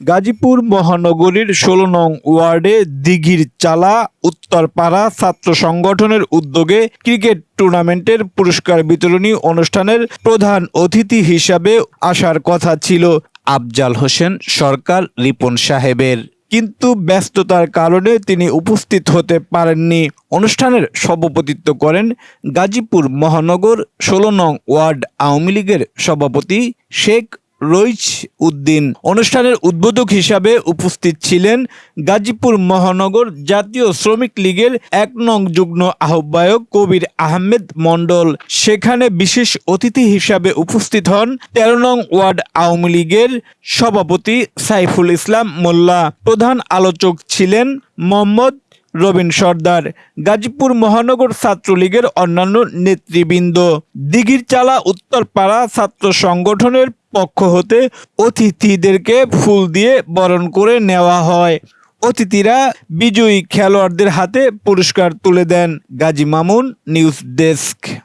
গাজীপুর মহানগরীর ষোলো নং ওয়ার্ডে দিঘির চালা উত্তরপাড়া ছাত্র সংগঠনের উদ্যোগে ক্রিকেট টুর্নামেন্টের পুরস্কার বিতরণী অনুষ্ঠানের প্রধান অতিথি হিসাবে আসার কথা ছিল আফজাল হোসেন সরকার রিপন সাহেবের। কিন্তু ব্যস্ততার কারণে তিনি উপস্থিত হতে পারেননি। অনুষ্ঠানের সভাপতিত্ব করেন গাজীপুর মহানগর ষোলো নং ওয়ার্ড আওয়ামী লীগের সভাপতি শেখ রইচ উদ্দিন অনুষ্ঠানের উদ্বোধক হিসাবে উপস্থিত ছিলেন গাজীপুর মহানগর জাতীয় শ্রমিক লীগের এক নং যুগ্ম আহ্বায়ক কবির আহমেদ মণ্ডল। সেখানে বিশেষ অতিথি হিসাবে উপস্থিত হন তেরো নং ওয়ার্ড আওয়ামী লীগের সভাপতি সাইফুল ইসলাম মোল্লা। প্রধান আলোচক ছিলেন মোহাম্মদ রবিন সর্দার, গাজীপুর মহানগর ছাত্রলীগের অন্যান্য নেতৃবৃন্দ। দিঘির চালা উত্তরপাড়া ছাত্র সংগঠনের পক্ষ হতে অতিথিদেরকে ফুল দিয়ে বরণ করে নেওয়া হয়। অতিথিরা বিজয়ী খেলোয়াড়দের হাতে পুরস্কার তুলে দেন। Gazi Mamun, news desk.